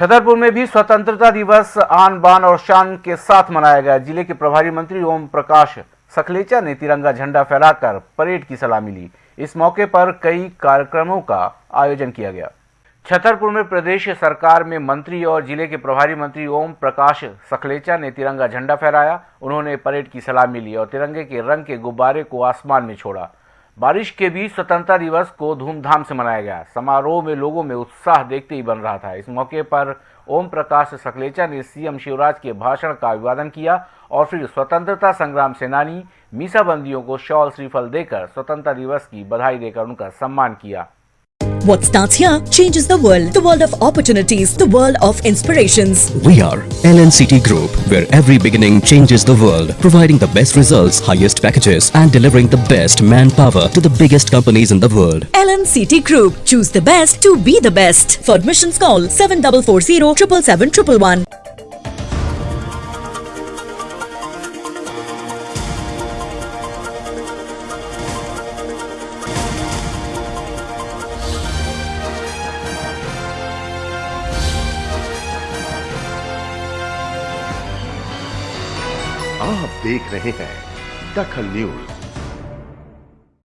छतरपुर में भी स्वतंत्रता दिवस आन बान और शान के साथ मनाया गया। ज़िले के प्रभारी मंत्री ओम प्रकाश सखलेचा ने तिरंगा झंडा फहराकर परेड की सलामी ली। इस मौके पर कई कार्यक्रमों का आयोजन किया गया। छतरपुर में प्रदेश सरकार में मंत्री और ज़िले के प्रभारी मंत्री ओम प्रकाश सखलेचा ने तिरंगा झंडा फहराया। उन्होंने परेड की सलामी ली और तिरंगे के रंग के गुब्बारे को आसमान में छोड़ा। बारिश के बीच स्वतंत्रता दिवस को धूमधाम से मनाया गया। समारोह में लोगों में उत्साह देखते ही बन रहा था। इस मौके पर ओम प्रकाश सकलेचा ने सीएम शिवराज के भाषण का अभिवादन किया और फिर स्वतंत्रता संग्राम सेनानी मीसाबंदियों को शॉल श्रीफल देकर स्वतंत्रता दिवस की बधाई देकर उनका सम्मान किया। What starts here changes the world. The world of opportunities. The world of inspirations. We are LNCT Group, where every beginning changes the world, providing the best results, highest packages, and delivering the best manpower to the biggest companies in the world. LNCT Group. Choose the best to be the best. For admissions call 7440 777 आप देख रहे हैं दखल news.